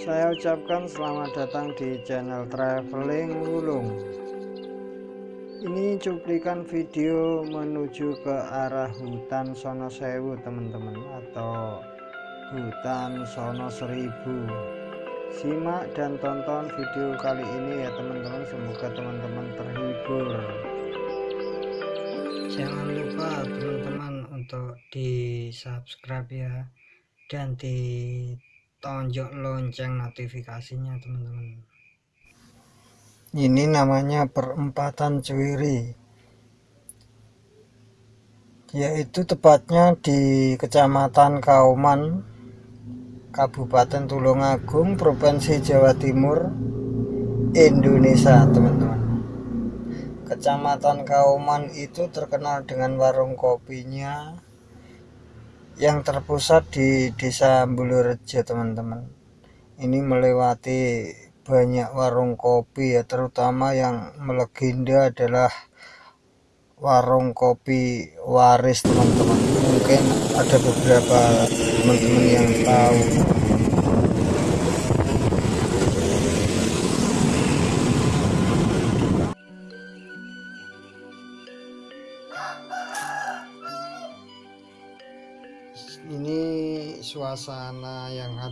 Saya ucapkan selamat datang di channel Traveling Wulung. Ini cuplikan video menuju ke arah hutan Sono Sewu teman-teman atau hutan Sono Seribu. Simak dan tonton video kali ini ya teman-teman. Semoga teman-teman terhibur. Jangan lupa teman-teman untuk di subscribe ya dan di tonjok lonceng notifikasinya teman-teman. Ini namanya perempatan cuwiri yaitu tepatnya di kecamatan Kauman Kabupaten Tulungagung Provinsi Jawa Timur Indonesia teman-teman. Kecamatan Kauman itu terkenal dengan warung kopinya yang terpusat di desa Bulurejo teman-teman. Ini melewati banyak warung kopi ya terutama yang melegenda adalah warung kopi waris teman-teman. Mungkin ada beberapa teman-teman yang tahu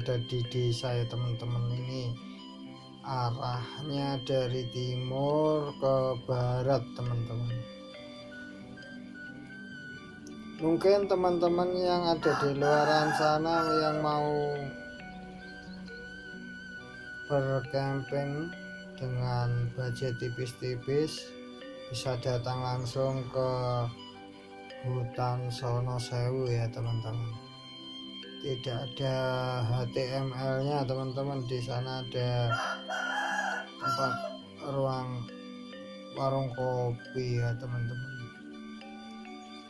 ada di desa ya teman-teman ini arahnya dari timur ke barat teman-teman. Mungkin teman-teman yang ada di luaran sana yang mau bercamping dengan budget tipis-tipis bisa datang langsung ke hutan Sono Sewu ya teman-teman tidak ada HTML nya teman-teman. Di sana ada tempat ruang warung kopi ya teman-teman.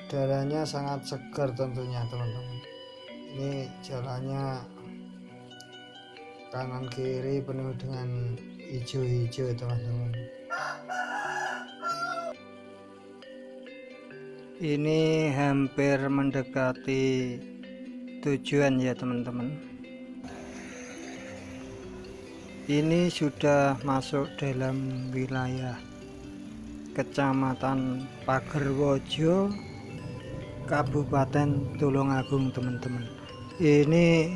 Udaranya sangat segar tentunya teman-teman. Ini jalannya kanan kiri penuh dengan hijau-hijau teman-teman. Ini hampir mendekati tujuan ya teman-teman. Ini sudah masuk dalam wilayah kecamatan Pagerwojo Kabupaten Tulungagung teman-teman. Ini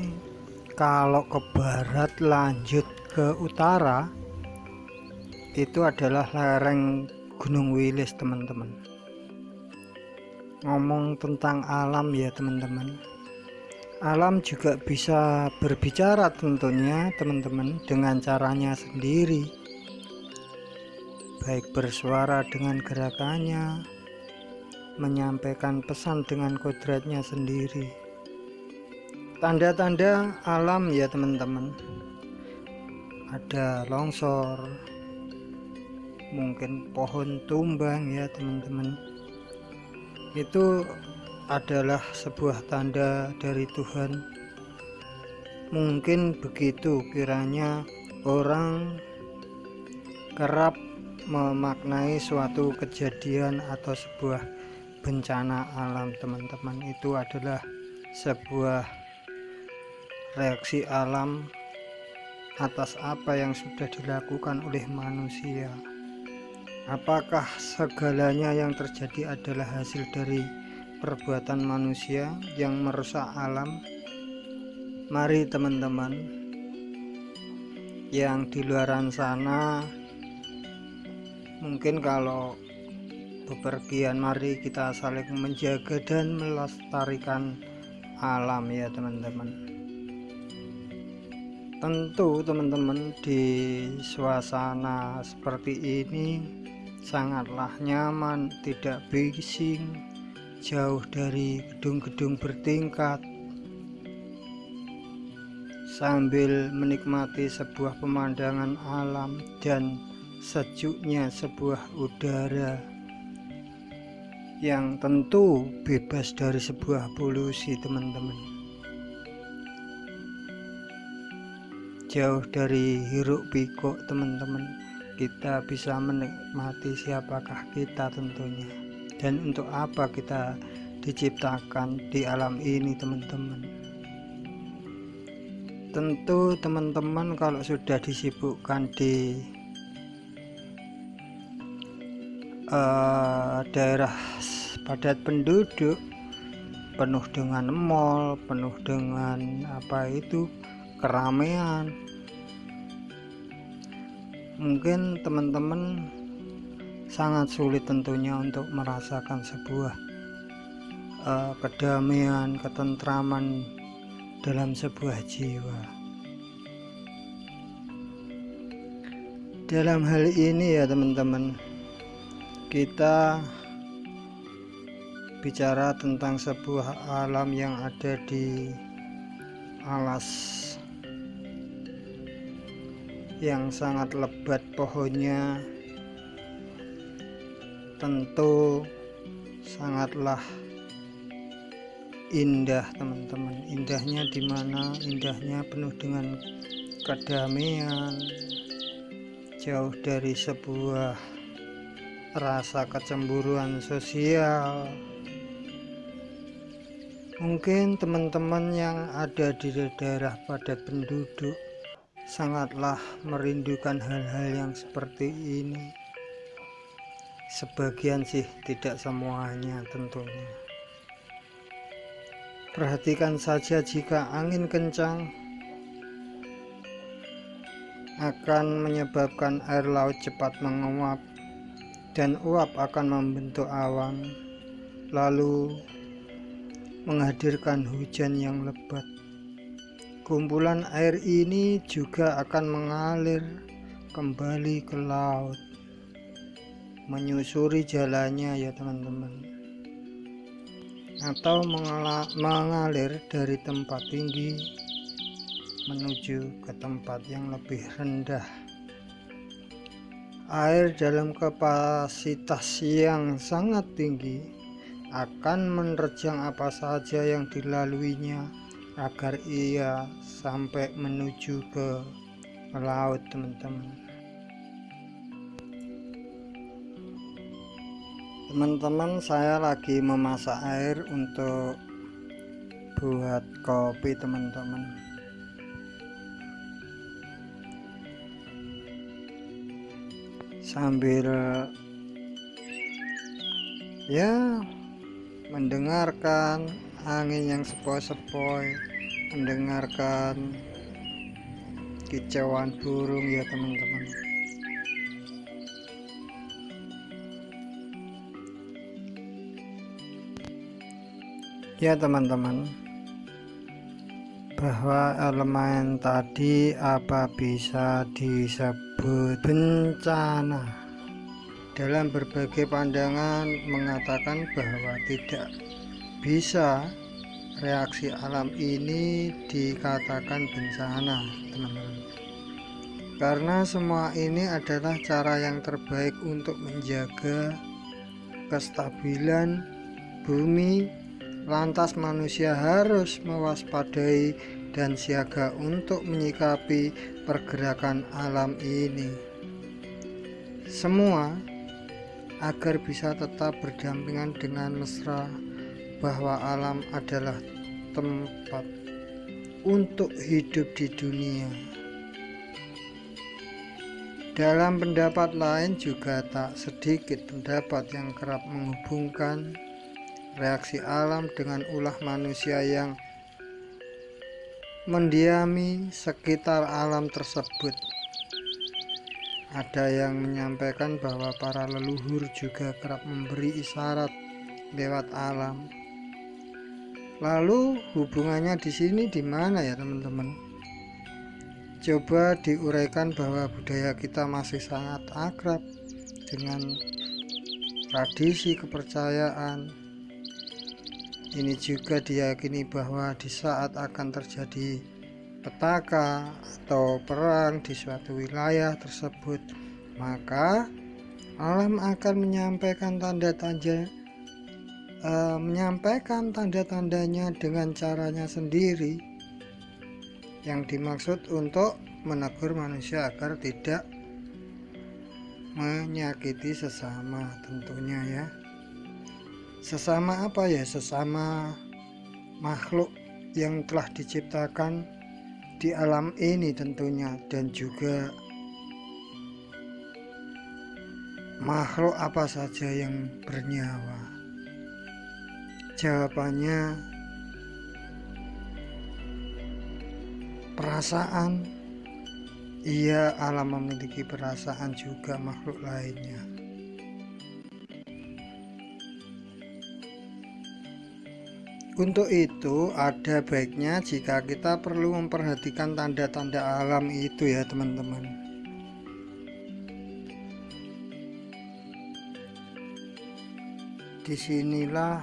kalau ke barat lanjut ke utara itu adalah lereng Gunung Wilis teman-teman. Ngomong tentang alam ya teman-teman alam juga bisa berbicara tentunya teman-teman dengan caranya sendiri. Baik bersuara dengan gerakannya menyampaikan pesan dengan kodratnya sendiri. Tanda-tanda alam ya teman-teman. Ada longsor mungkin pohon tumbang ya teman-teman. Itu adalah sebuah tanda dari Tuhan. Mungkin begitu kiranya orang kerap memaknai suatu kejadian atau sebuah bencana alam teman-teman. Itu adalah sebuah reaksi alam atas apa yang sudah dilakukan oleh manusia. Apakah segalanya yang terjadi adalah hasil dari perbuatan manusia yang merusak alam. Mari teman-teman yang di luaran sana mungkin kalau bepergian mari kita saling menjaga dan melestarikan alam ya teman-teman. Tentu teman-teman di suasana seperti ini sangatlah nyaman tidak bising jauh dari gedung-gedung bertingkat. Sambil menikmati sebuah pemandangan alam dan sejuknya sebuah udara yang tentu bebas dari sebuah polusi teman-teman. Jauh dari hiruk pikuk teman-teman kita bisa menikmati siapakah kita tentunya dan untuk apa kita diciptakan di alam ini teman-teman? Tentu teman-teman kalau sudah disibukkan di uh, daerah padat penduduk penuh dengan mall penuh dengan apa itu keramaian mungkin teman-teman sangat sulit tentunya untuk merasakan sebuah uh, kedamaian ketentraman dalam sebuah jiwa. Dalam hal ini ya teman-teman, kita bicara tentang sebuah alam yang ada di alas yang sangat lebat pohonnya tentu sangatlah indah teman-teman. Indahnya di mana indahnya penuh dengan kedamaian. Jauh dari sebuah rasa kecemburuan sosial. Mungkin teman-teman yang ada di daerah padat penduduk sangatlah merindukan hal-hal yang seperti ini sebagian sih tidak semuanya tentunya Perhatikan saja jika angin kencang akan menyebabkan air laut cepat menguap dan uap akan membentuk awan lalu menghadirkan hujan yang lebat. Kumpulan air ini juga akan mengalir kembali ke laut menyusuri jalannya ya teman-teman. Atau mengalir dari tempat tinggi menuju ke tempat yang lebih rendah. Air dalam kapasitas yang sangat tinggi akan menerjang apa saja yang dilaluinya agar ia sampai menuju ke laut teman-teman teman-teman saya lagi memasak air untuk buat kopi teman-teman. Sambil ya mendengarkan angin yang sepoi-sepoi mendengarkan kicauan burung ya teman-teman ya teman-teman. Bahwa elemen tadi apa bisa disebut bencana? Dalam berbagai pandangan mengatakan bahwa tidak bisa reaksi alam ini dikatakan bencana teman-teman. Karena semua ini adalah cara yang terbaik untuk menjaga kestabilan bumi Lantas manusia harus mewaspadai dan siaga untuk menyikapi pergerakan alam ini. Semua agar bisa tetap berdampingan dengan mesra bahwa alam adalah tempat untuk hidup di dunia. Dalam pendapat lain juga tak sedikit pendapat yang kerap menghubungkan reaksi alam dengan ulah manusia yang mendiami sekitar alam tersebut. Ada yang menyampaikan bahwa para leluhur juga kerap memberi isyarat lewat alam. Lalu hubungannya di sini di mana ya teman-teman? Coba diuraikan bahwa budaya kita masih sangat akrab dengan tradisi kepercayaan ini juga diyakini bahwa di saat akan terjadi petaka atau perang di suatu wilayah tersebut, maka alam akan menyampaikan tanda-tanda uh, menyampaikan tanda-tandanya dengan caranya sendiri. Yang dimaksud untuk menegur manusia agar tidak menyakiti sesama tentunya ya sesama apa ya? Sesama makhluk yang telah diciptakan di alam ini tentunya. Dan juga makhluk apa saja yang bernyawa? Jawabannya perasaan. Ia alam memiliki perasaan juga makhluk lainnya Untuk itu, ada baiknya jika kita perlu memperhatikan tanda-tanda alam itu ya teman-teman. Di sinilah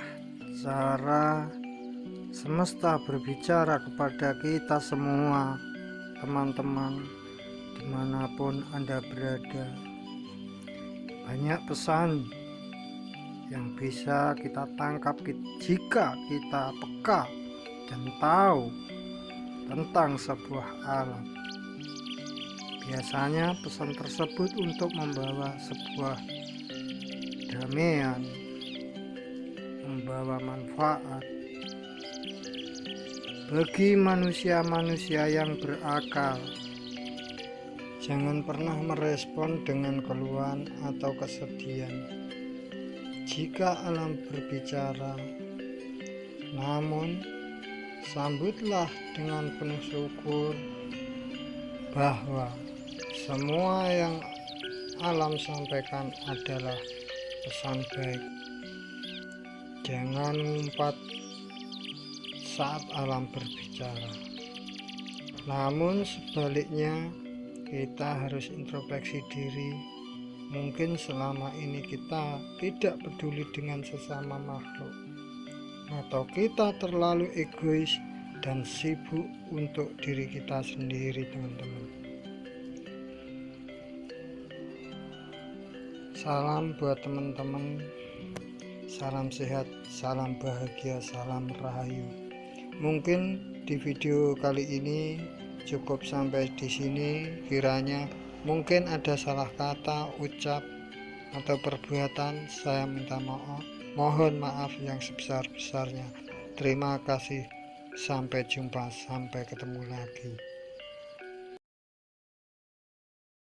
cara semesta berbicara kepada kita semua, teman-teman, di mana pun Anda berada. Banyak pesan yang bisa kita tangkap jika kita peka dan tahu tentang sebuah alam. Biasanya pesan tersebut untuk membawa sebuah damaian, membawa manfaat bagi manusia-manusia yang berakal. Jangan pernah merespon dengan keluhan atau kesedihan jika alam berbicara namun sambutlah dengan penuh syukur bahwa semua yang alam sampaikan adalah pesan baik. Jangan ngumpat saat alam berbicara. Namun sebaliknya kita harus introspeksi diri Mungkin selama ini kita tidak peduli dengan sesama makhluk, atau kita terlalu egois dan sibuk untuk diri kita sendiri, teman-teman. Salam buat teman-teman, salam sehat, salam bahagia, salam rahayu. Mungkin di video kali ini cukup sampai di sini kiranya mungkin ada salah kata ucap atau perbuatan saya minta maaf. Mohon maaf yang sebesar-besarnya. Terima kasih. Sampai jumpa sampai ketemu lagi